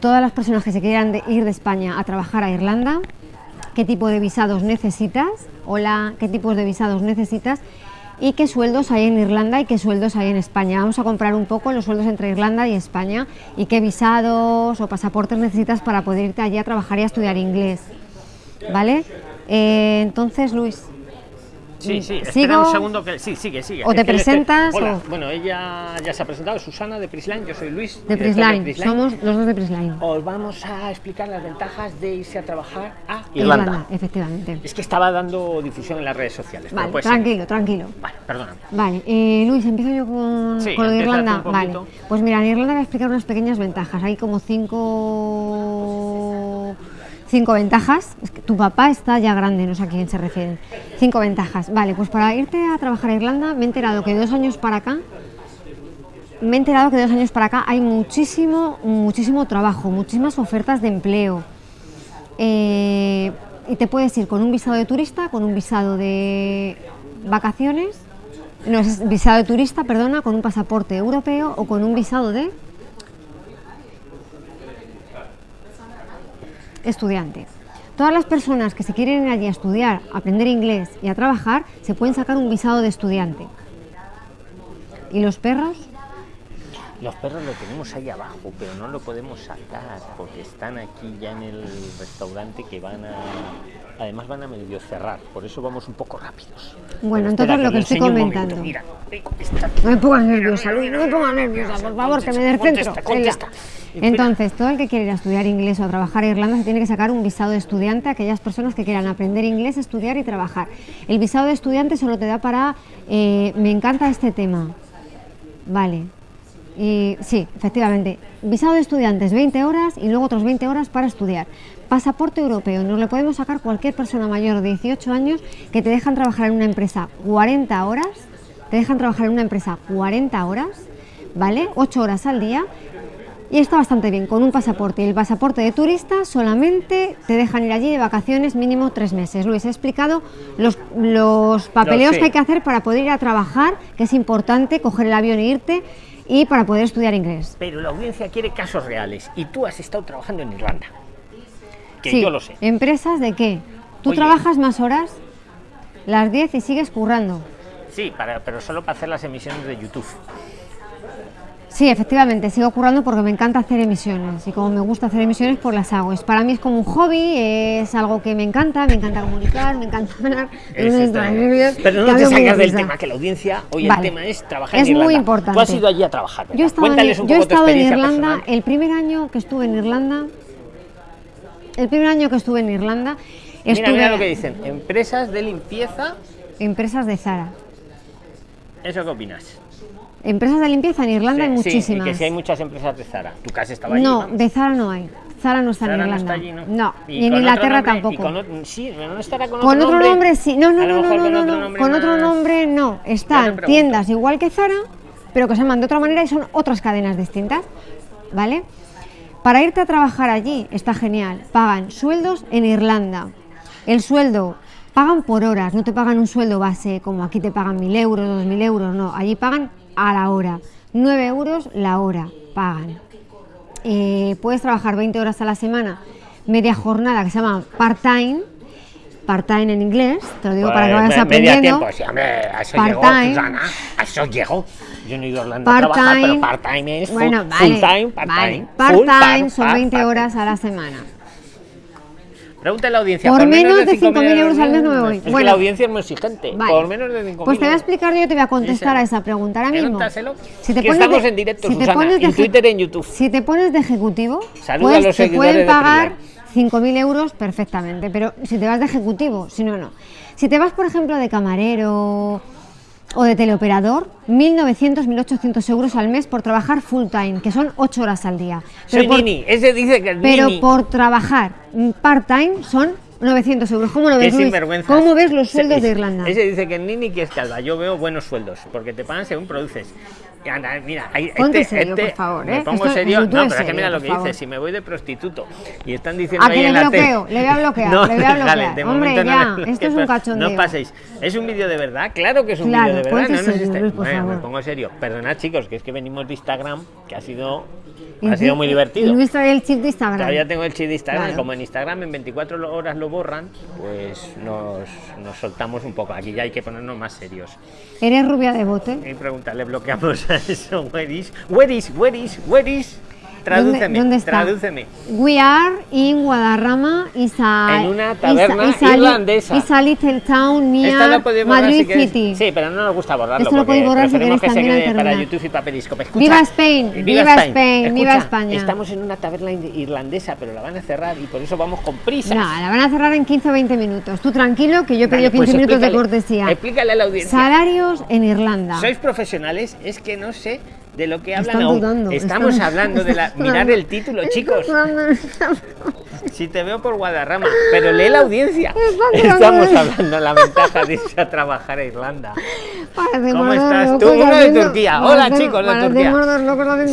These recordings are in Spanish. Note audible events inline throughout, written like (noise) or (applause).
todas las personas que se quieran ir de España a trabajar a Irlanda, qué tipo de visados necesitas, hola, qué tipos de visados necesitas y qué sueldos hay en Irlanda y qué sueldos hay en España. Vamos a comprar un poco los sueldos entre Irlanda y España y qué visados o pasaportes necesitas para poder irte allí a trabajar y a estudiar inglés. ¿Vale? Eh, entonces, Luis, Sí, sí, ¿Sigo? espera un segundo que sí, sigue, sigue. ¿O te presentas Hola, o- bueno, ella ya se ha presentado, Susana de Prisline, yo soy Luis. de Prisline, somos los dos de Prisline. Os vamos a explicar las ventajas de irse a trabajar a Irlanda. Irlanda, efectivamente. Es que estaba dando difusión en las redes sociales. pero Vale, ser. tranquilo, tranquilo. Vale, perdóname. Vale, eh, Luis, empiezo yo con, Sí, con lo de empieza tú Irlanda. Vale, pues mira, en Irlanda voy a explicar unas pequeñas ventajas. Hay como cinco, cinco ventajas. Es que tu papá está ya grande, no sé a quién se refieren. Cinco ventajas. Vale, pues para irte a trabajar a Irlanda me he enterado que dos años para acá me he enterado que dos años para acá hay muchísimo, muchísimo trabajo, muchísimas ofertas de empleo. Eh, y te puedes ir con un visado de turista, con un visado de vacaciones, no es visado de turista, perdona, con un pasaporte europeo o con un visado de estudiante. Todas las personas que se quieren ir allí a estudiar, a aprender inglés y a trabajar, se pueden sacar un visado de estudiante. ¿Y los perros? Los perros lo tenemos ahí abajo, pero no lo podemos sacar porque están aquí ya en el restaurante que van a. Además van a medio cerrar, por eso vamos un poco rápidos. Bueno, entonces lo que estoy comentando. Mira. No me pongas nerviosa, Luis, no me pongas nerviosa, por favor, que me des centro. Contesta, contesta. Entonces, todo el que quiere ir a estudiar inglés o a trabajar en Irlanda se tiene que sacar un visado de estudiante a aquellas personas que quieran aprender inglés, estudiar y trabajar. El visado de estudiante solo te da para... eh, me encanta este tema. Vale. Y sí, efectivamente. Visado de estudiantes 20 horas y luego otros 20 horas para estudiar. Pasaporte europeo. Nos lo podemos sacar cualquier persona mayor de 18 años que te dejan trabajar en una empresa 40 horas. Te dejan trabajar en una empresa 40 horas, ¿vale? 8 horas al día. Y está bastante bien, con un pasaporte. Y el pasaporte de turista solamente te dejan ir allí de vacaciones mínimo tres meses. Luis, he explicado los, los papeleos que hay que hacer para poder ir a trabajar, que es importante, coger el avión e irte, y para poder estudiar inglés. Pero la audiencia quiere casos reales y tú has estado trabajando en Irlanda. Que Sí, yo lo sé. ¿Empresas de qué? ¿Tú Oye. trabajas más horas? Las 10 y sigues currando. Sí, para, pero solo para hacer las emisiones de YouTube. Sí, efectivamente, sigo currando porque me encanta hacer emisiones y como me gusta hacer emisiones, pues las hago. Es, para mí es como un hobby, es algo que me encanta, me encanta comunicar, me encanta hablar. Bien. Pero no te sacas del tema, que la audiencia, hoy Vale. el tema es trabajar Es en Irlanda. muy importante. Tú has ido allí a trabajar, ¿verdad? Yo, estaba en- Cuéntales un yo he tu estado en Irlanda, personal. el primer año que estuve en Irlanda, el primer año que estuve en Irlanda, estuve Mira, mira lo que dicen. Empresas de limpieza, empresas de Zara. ¿eso qué opinas? Empresas de limpieza en Irlanda hay Sí, sí, muchísimas. y que si hay muchas empresas de Zara. Tu casa estaba allí. no, vamos. de Zara no hay. Zara no está Zara en no Irlanda. está allí, ¿no? y, en Inglaterra y tampoco. con sí, no estará con, Con otro nombre sí. No, no, no, no, no, con no, otro no. nombre Con otro nombre no. Están tiendas igual que Zara, pero que se llaman de otra manera y son otras cadenas distintas. ¿Vale? Para irte a trabajar allí está genial. Pagan sueldos en Irlanda. El sueldo pagan por horas, no te pagan un sueldo base como aquí te pagan mil euros, dos mil euros, no. Allí pagan a la hora. 9 euros la hora pagan. Eh, puedes trabajar 20 horas a la semana, media jornada que se llama part-time, part-time en inglés, te lo digo para que Pues, vayas me- media aprendiendo. tiempo, sí, hombre, a eso llegó, Susana, a eso llegó. Yo no he ido a Irlanda a trabajar, pero part-time es full, bueno, vale, full time, part-time. vale. Part-time time, son part- 20 part- horas a la semana. Pregúntale a la audiencia. Por menos de 5.000 5.000 euros al mes no me voy. Es que la audiencia es muy exigente. Vale. Por menos de 5.000 Pues te voy a explicar yo te voy a contestar a esa pregunta ahora mismo. Si te Que pones estamos de- en directo, si te Susana, pones de en Twitter en YouTube. Si te pones de ejecutivo, Saluda pues te pueden de pagar Prisline. 5.000 euros perfectamente, pero si te vas de ejecutivo, si no, no. Si te vas, por ejemplo, de camarero o de teleoperador, 1.900, 1.800 euros al mes por trabajar full time, que son 8 horas al día. Soy por- Nini. Ese dice que es pero Nini. por trabajar mm, part-time son 900 euros. ¿Cómo lo ves, Luis? ¿Cómo ves los sueldos Ese- de Irlanda? Ese dice que es Nini que es calva. Yo veo buenos sueldos, porque te pagan según produces. Y anda, mira, ahí- este, serio, este- por favor, me ¿eh? pongo Esto- serio. No, pero es que mira lo que dice. Si me voy de prostituto y están diciendo ¿A ahí en la tele-? Le voy a bloquear, (laughs) No, le voy a bloquear. de Hombre, momento no ya, bloquees, esto es un cachondeo. No os paséis. ¿Es un vídeo de verdad? Claro que es un Claro, vídeo de verdad. No nos serio, esté- Luis, por Bueno, me favor. pongo serio. Perdonad, chicos, que es que venimos de Instagram, que ha sido Ha sido muy divertido. Luis trae el chip de Instagram. Todavía tengo el chip de Instagram, Claro. como en Instagram en 24 horas lo borran, pues nos, nos soltamos un poco. Aquí ya hay que ponernos más serios. Eres rubia de bote. Y preguntarle, bloqueamos a eso. (laughs) Where is, where is, where is, where is? Tradúceme, ¿Dónde, dónde está? tradúceme. We are in Guadarrama is a, En una taberna is a li- irlandesa. is a little town Esta near borrar Madrid si. City. Sí, pero no nos gusta borrarlo Esto lo podéis borrar si queréis que se quede para. YouTube y para Periscope. Escucha, Viva Spain, viva Spain, Escucha, viva España. Estamos en una taberna ir- irlandesa, pero la van a cerrar y por eso vamos con prisa. No, la van a cerrar en 15 o 20 minutos. Tú tranquilo, que yo he pedido 15 minutos de cortesía. pues Explícale a la audiencia. Salarios en Irlanda. ¿Sois profesionales? Es que no sé de lo que hablan Están aún. dudando, Estamos están- hablando de la... dudando. el título, chicos. Si te veo por Guadarrama, pero lee la audiencia. Estamos hablando de la ventaja de irse a trabajar a Irlanda. ¿Cómo estás tú? Uno de Turquía. Hola chicos de Turquía.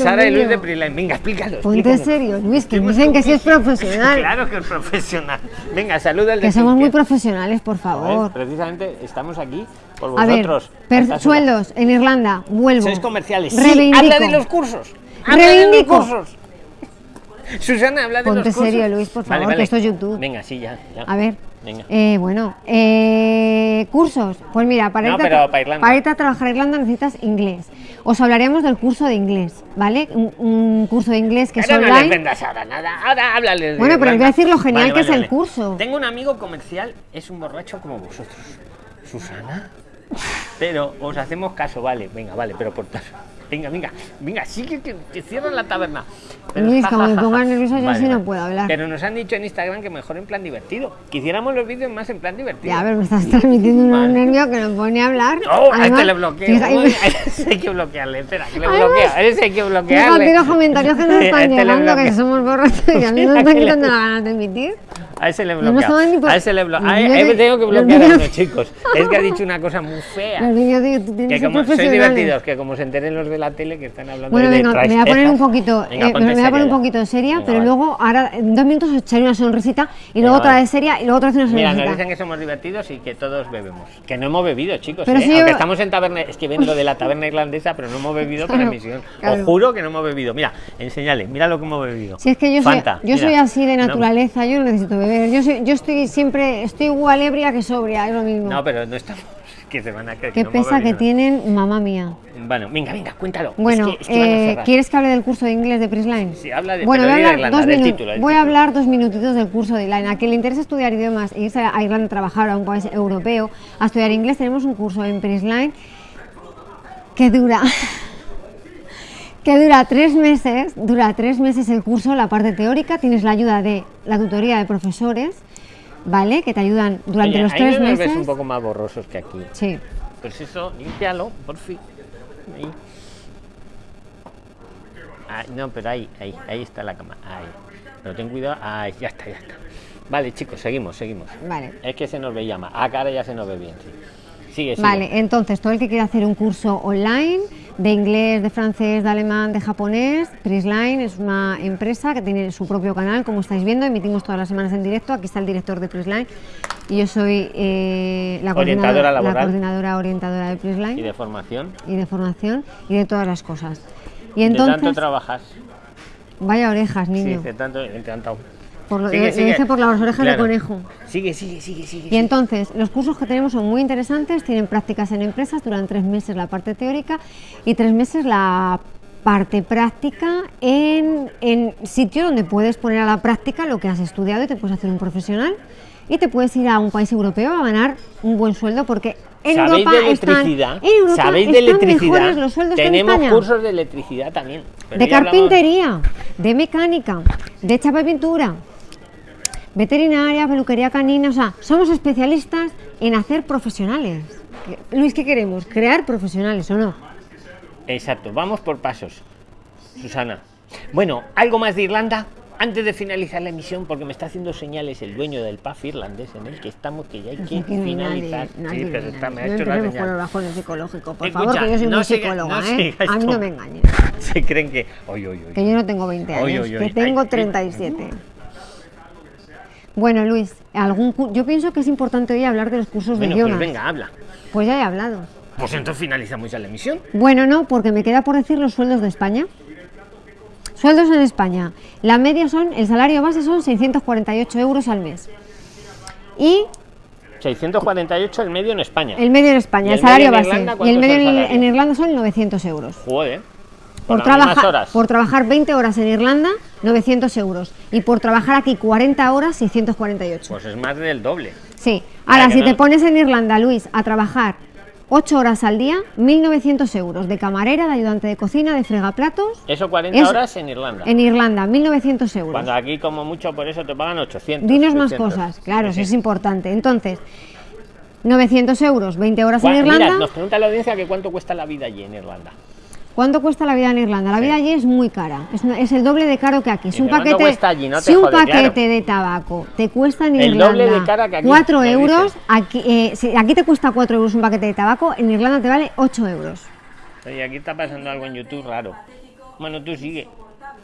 Sara y Luis de vídeo. Prisline. Venga, explícalos. Ponte explícanos. serio, Luis, que dicen que sí es (laughs) profesional. Claro que es profesional. Venga, saluda al de Que somos muy profesionales, por A ver, favor. Precisamente estamos aquí por A ver, vosotros. per- Estas sueldos en Irlanda, vuelvo. Sois comerciales. Sí, Reivindico. habla de los cursos. Habla Reivindico. de los cursos. Susana, habla de Ponte los cursos. serio, Luis, por favor, vale. que esto es YouTube. Venga, sí, ya. ya. A ver. Venga. eh, bueno, eh, cursos. Pues mira, para, No, irte a pero tra- para Irlanda. irte a trabajar a Irlanda necesitas inglés. Os hablaremos del curso de inglés, ¿vale? Un, un curso de inglés que es Ahora no online. vendas ahora nada. Ahora háblales de Bueno, pero os voy a decir lo genial que es el curso. Tengo un amigo comercial, es un borracho como vosotros. Susana. (laughs) Pero os hacemos caso, vale. Venga, vale, pero por Venga, venga, venga, sigue que te cierran la taberna. Pero Luis, como me pongas (laughs) nerviosa, yo así no puedo hablar. Pero nos han dicho en Instagram que mejor en plan divertido. Quisiéramos los vídeos más en plan divertido. Ya, pero me estás transmitiendo un nervio que no pone a hablar. No, a este le bloqueo. (laughs) hay que bloquearle. Espera, que le bloquea. A ese hay que bloquearle. Los comentarios que nos (laughs) están le llegando, que bloqueo. somos borrachos y a mí nos están que quitando las ganas de emitir. A ese le No bloqueo. A ese le bloqueo. Tengo que bloquear a vídeos- uno, chicos. Es que ha dicho una cosa muy fea. Los vídeos de YouTube Que que como profesionales. divertidos, que como se enteren los de la tele que están hablando Bueno, de venga, me voy a poner un poquito, Venga, eh, me voy a poner un poquito seria, Venga, pero vale. luego, ahora, en dos minutos os echaré una sonrisita y luego otra vale. vez seria y luego otra vez una Mira, sonrisita. nos dicen que somos divertidos y que todos bebemos. Que no hemos bebido, chicos. Pero ¿eh? si Aunque yo- estamos en taberna. Es que ven lo de la (laughs) taberna irlandesa, pero no hemos bebido (laughs) Claro, emisión. claro. Os juro que no hemos bebido. Mira, enseñale, mira lo que hemos bebido. Si es que yo soy, yo mira. soy así de No, naturaleza, yo no necesito beber. Yo, soy, yo estoy siempre, estoy igual ebria que sobria, es lo mismo. No, pero no estamos. Que se van a creer. Qué no pesa que tienen, mamá mía. Bueno, venga, venga, cuéntalo. Es Bueno, que- es que van a eh. ¿quieres que hable del curso de inglés de Prisline? Sí, habla de- Bueno, voy a de Irlanda, dos, del título, del voy a hablar dos minutitos del curso de Irlanda. A quien le interesa estudiar idiomas e irse a Irlanda a trabajar a un país europeo a estudiar inglés, tenemos un curso en Prisline que dura (laughs) que dura tres meses, dura tres meses el curso, la parte teórica, tienes la ayuda de la tutoría de profesores, ¿vale? Que te ayudan durante Oye, los ahí tres me meses. ves un poco más borrosos que aquí. Sí. Pues eso, límpialo, por fin. Ahí. Ah, no, pero ahí, ahí, ahí está la cama. Ahí. Pero ten cuidado. Ahí, ya está, ya está. Vale, chicos, seguimos, seguimos. Vale. Es que se nos veía más. Ah, cara ya se nos ve bien, sí. Sigue, sigue. Vale, entonces todo el que quiera hacer un curso online de inglés, de francés, de alemán, de japonés, Prisline es una empresa que tiene su propio canal, como estáis viendo, emitimos todas las semanas en directo. Aquí está el director de Prisline y yo soy eh, la, Orientadora coordinadora, la coordinadora orientadora de Y Prisline de formación. y de formación y de todas las cosas. Y de tanto entonces, trabajas. vaya orejas, Sí, niño. de tanto, de Por lo- Sigue, lo dije por las orejas de conejo. Sigue, sigue, sigue, sigue. Y entonces, los cursos que tenemos son muy interesantes, tienen prácticas en empresas, duran tres meses la parte teórica y tres meses la parte práctica en, en sitio donde puedes poner a la práctica lo que has estudiado y te puedes hacer un profesional y te puedes ir a un país europeo a ganar un buen sueldo porque en ¿Sabéis Europa de están, electricidad? en Europa ¿Sabéis de están electricidad? los sueldos Tenemos cursos de electricidad también. de hablamos- carpintería, de mecánica, de chapa y pintura, veterinaria, peluquería canina, o sea, somos especialistas en hacer profesionales. Luis, ¿qué queremos? ¿Crear profesionales o no? Exacto, vamos por pasos. Susana. Bueno, algo más de Irlanda antes de finalizar la emisión, porque me está haciendo señales el dueño del pub irlandés en el que estamos, que ya hay que hay nadie, finalizar. no Sí, pero nadie. está, me ha No hecho la señal. los bajones psicológicos, por Escucha, favor, que yo soy no muy siga- psicóloga, no ¿eh? A mí no me engañes, (laughs) Se creen que. Oye, oye, que yo no tengo 20 años, Oy, oy, oy. que tengo Ay, ay. 37. Bueno, Luis, algún yo pienso que es importante hoy hablar de los cursos Bueno, de pues idiomas. venga, habla. Pues ya he hablado. Pues entonces finalizamos ya la emisión. Bueno, no, porque me queda por decir los sueldos de España. Sueldos en España. La media son, el salario base son 648 euros al mes. Y 648 el medio en España. el medio en España, ¿Y el, el salario base. Irlanda, y el medio en, Irlanda son 900 euros. Joder. Por, trabajar, horas. por trabajar 20 horas en Irlanda, 900 euros. Y por trabajar aquí 40 horas, 648. Pues es más del doble. Sí. Ahora, si no- te pones en Irlanda, Luis, a trabajar 8 horas al día, 1.900 euros de camarera, de ayudante de cocina, de fregaplatos. Eso 40 Es- horas en Irlanda. En Irlanda, 1.900 euros. Cuando aquí como mucho por eso te pagan 800. Dinos más 800. cosas, claro, eso es importante. Entonces, 900 euros, 20 horas en Irlanda. Mira, nos pregunta la audiencia que cuánto cuesta la vida allí en Irlanda. ¿Cuánto cuesta la vida en Irlanda? La vida allí es muy cara, es, es el doble de caro que aquí. Si un Dice, ¿cuánto paquete, cuesta allí? No te si un jode, paquete claro. de tabaco te cuesta en El Irlanda doble de cara que aquí, 4 me euros, aquí, eh, si aquí te cuesta 4 euros un paquete de tabaco, en Irlanda te vale 8 euros. Oye, aquí está pasando algo en YouTube raro. Bueno, tú sigue.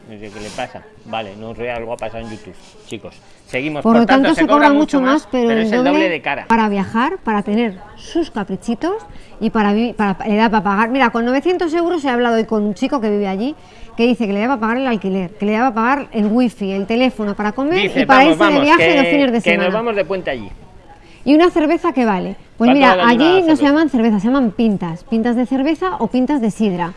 No sé qué le pasa. Vale, no sé, algo ha pasado en YouTube. Chicos, seguimos. Por, lo tanto, se, cobra mucho más, pero, el es el doble, de cara. para viajar, para tener sus caprichitos y para, para le da para pagar. Mira, con 900 euros he hablado hoy con un chico que vive allí que dice que le da para pagar el alquiler, que le da para pagar el wifi, el teléfono para comer Dice, y para vamos, irse vamos, de viaje que, los fines de que semana. nos vamos de puente allí. Y una cerveza que vale. Pues ¿Cuánto mira, allí no se llaman cervezas, se llaman pintas. Pintas de cerveza o pintas de sidra.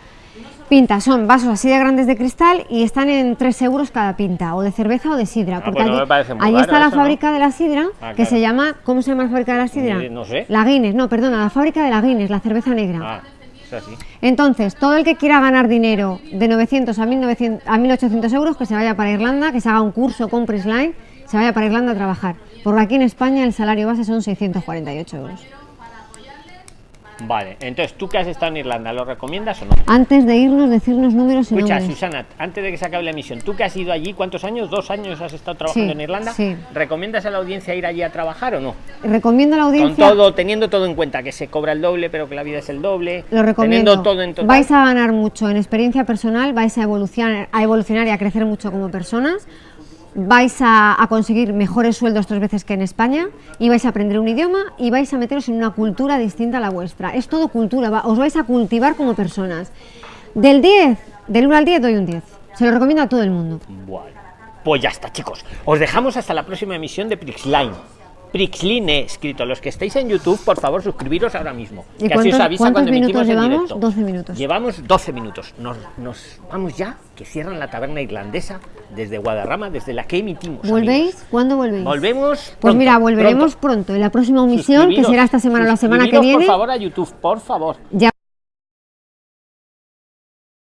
Pintas son vasos así de grandes de cristal y están en 3 euros cada pinta, o de cerveza o de sidra. Ah, porque pues no allí, me muy allí está la eso, ¿no? fábrica de la sidra, Ah, que claro. se llama, ¿cómo se llama la fábrica de la sidra? Eh, no sé. La Guinness, no, perdona, la fábrica de la Guinness, la cerveza negra. Ah, es así. Entonces, todo el que quiera ganar dinero de 900 a, 1900, a 1800 euros, que se vaya para Irlanda, que se haga un curso con Prisline, se vaya para Irlanda a trabajar. Porque aquí en España el salario base son 648 euros. Vale, entonces tú que has estado en Irlanda, ¿lo recomiendas o no? Antes de irnos, decirnos números y Escucha, nombres. Susana, antes de que se acabe la emisión, tú que has ido allí, ¿cuántos años? ¿Dos años has estado trabajando Sí, en Irlanda? sí. ¿Recomiendas a la audiencia ir allí a trabajar o no? Recomiendo a la Con audiencia, todo, teniendo todo en cuenta, que se cobra el doble, pero que la vida es el doble. lo recomiendo. Teniendo todo en total. Vais a ganar mucho en experiencia personal, vais a evolucionar, a evolucionar y a crecer mucho como personas. Vais a, conseguir mejores sueldos tres veces que en España y vais a aprender un idioma y vais a meteros en una cultura distinta a la vuestra. Es todo cultura, va- os vais a cultivar como personas. Del 10, del 1 al 10 doy un 10. Se lo recomiendo a todo el mundo. Bueno, pues ya está, chicos. Os dejamos hasta la próxima emisión de Prixline. Prixline escrito. Los que estéis en YouTube, por favor, suscribiros ahora mismo. ¿Y que así os cuántos- avisa cuántos cuando emitimos en llevamos? directo. 12 minutos. Llevamos 12 minutos. Nos, nos vamos ya, que cierran la taberna irlandesa desde Guadarrama, desde la que emitimos. ¿Volvéis? amigos. ¿Cuándo volvéis? Volvemos. Pues mira, volveremos pronto. en la próxima emisión, que será esta semana o la semana que viene. Por favor, a YouTube, por favor. Ya